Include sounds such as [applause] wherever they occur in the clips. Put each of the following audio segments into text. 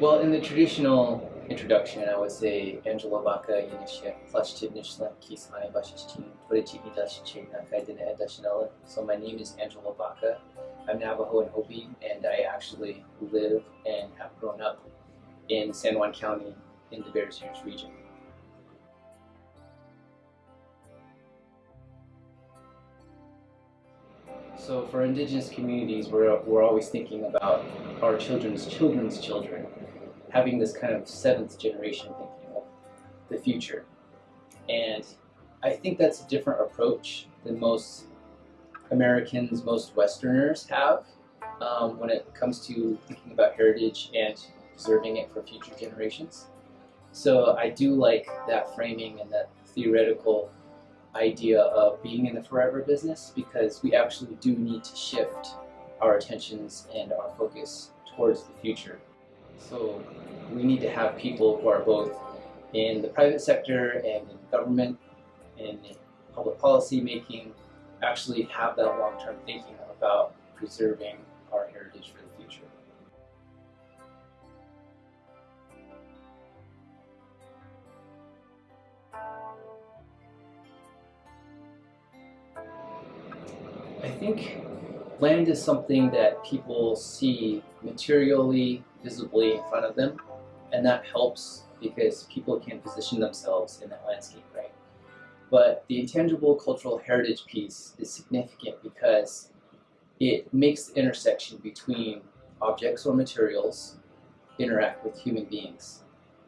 Well, in the traditional introduction, I would say Angelo Baca Yinishe Plashchidnishla Kismai Bashishtin Turichiki Dashichi Nakaidina Edashinella. So my name is Angelo Baca. I'm Navajo and Hopi and I actually live and have grown up in San Juan County in the Bears Ears region. So for indigenous communities, we're, we're always thinking about our children's children's children, having this kind of seventh generation thinking of the future. And I think that's a different approach than most Americans, most Westerners have um, when it comes to thinking about heritage and preserving it for future generations. So I do like that framing and that theoretical idea of being in the forever business because we actually do need to shift our attentions and our focus towards the future. So we need to have people who are both in the private sector and in government and in public policy making actually have that long-term thinking about preserving our heritage for the future. I think land is something that people see materially, visibly in front of them, and that helps because people can position themselves in that landscape, right? But the intangible cultural heritage piece is significant because it makes the intersection between objects or materials interact with human beings.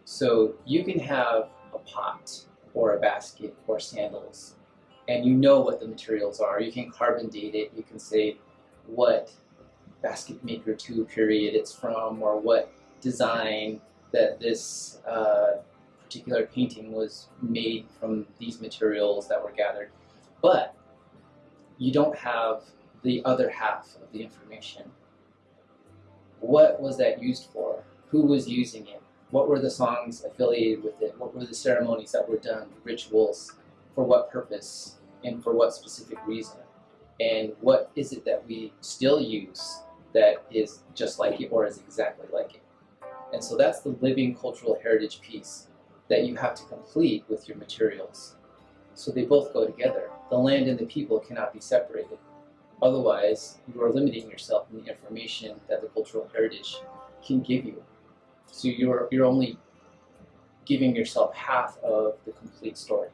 So you can have a pot or a basket or sandals and you know what the materials are. You can carbon date it. You can say what basket maker 2 period it's from or what design that this uh, particular painting was made from these materials that were gathered. But you don't have the other half of the information. What was that used for? Who was using it? What were the songs affiliated with it? What were the ceremonies that were done, rituals? For what purpose and for what specific reason? And what is it that we still use that is just like it or is exactly like it? And so that's the living cultural heritage piece that you have to complete with your materials. So they both go together. The land and the people cannot be separated. Otherwise, you are limiting yourself in the information that the cultural heritage can give you. So you're, you're only giving yourself half of the complete story.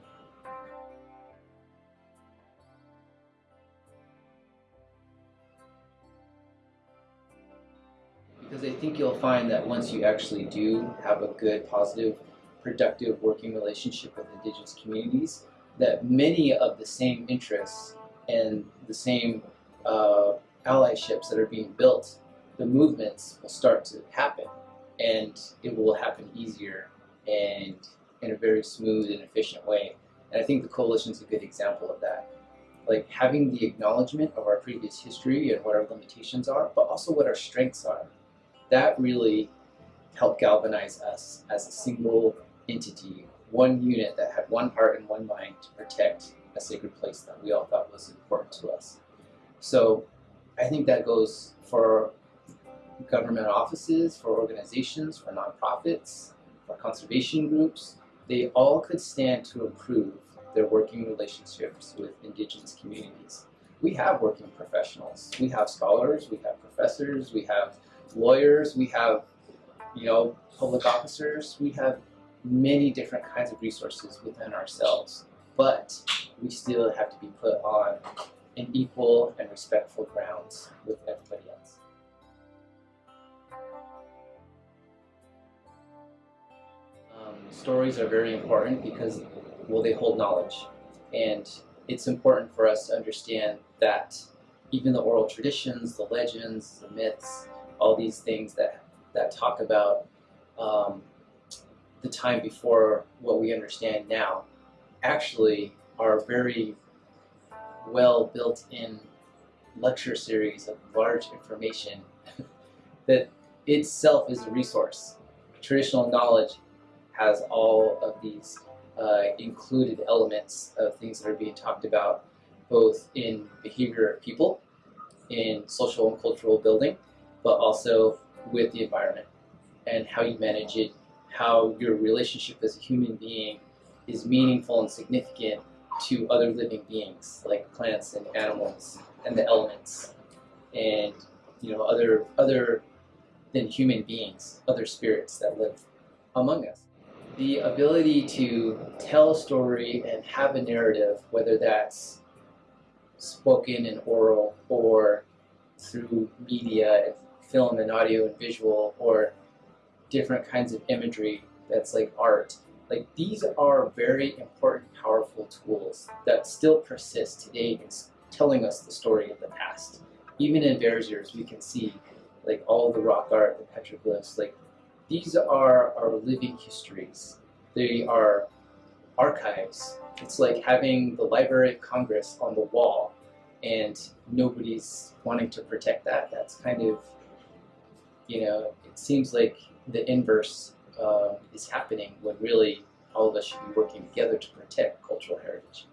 Because I think you'll find that once you actually do have a good, positive, productive working relationship with indigenous communities, that many of the same interests and the same uh, allyships that are being built, the movements will start to happen and it will happen easier and in a very smooth and efficient way. And I think the coalition is a good example of that. Like having the acknowledgement of our previous history and what our limitations are, but also what our strengths are. That really helped galvanize us as a single entity, one unit that had one heart and one mind to protect a sacred place that we all thought was important to us. So I think that goes for government offices, for organizations, for nonprofits, for conservation groups. They all could stand to improve their working relationships with indigenous communities. We have working professionals. We have scholars, we have professors, we have lawyers, we have you know, public officers, we have many different kinds of resources within ourselves, but we still have to be put on an equal and respectful grounds with everybody else. Um, stories are very important because, well, they hold knowledge. And it's important for us to understand that even the oral traditions, the legends, the myths, all these things that, that talk about um, the time before what we understand now actually are very well built in lecture series of large information [laughs] that itself is a resource. Traditional knowledge has all of these uh, included elements of things that are being talked about both in behavior of people, in social and cultural building, but also with the environment. and how you manage it, how your relationship as a human being is meaningful and significant to other living beings like plants and animals and the elements and you know other other than human beings, other spirits that live among us. The ability to tell a story and have a narrative, whether that's spoken and oral or through media, film and audio and visual, or different kinds of imagery that's like art. Like these are very important, powerful tools that still persist today in telling us the story of the past. Even in Bears Ears, we can see like all the rock art, the petroglyphs, like these are our living histories. They are archives. It's like having the Library of Congress on the wall and nobody's wanting to protect that. That's kind of, you know, it seems like the inverse uh, is happening when really all of us should be working together to protect cultural heritage.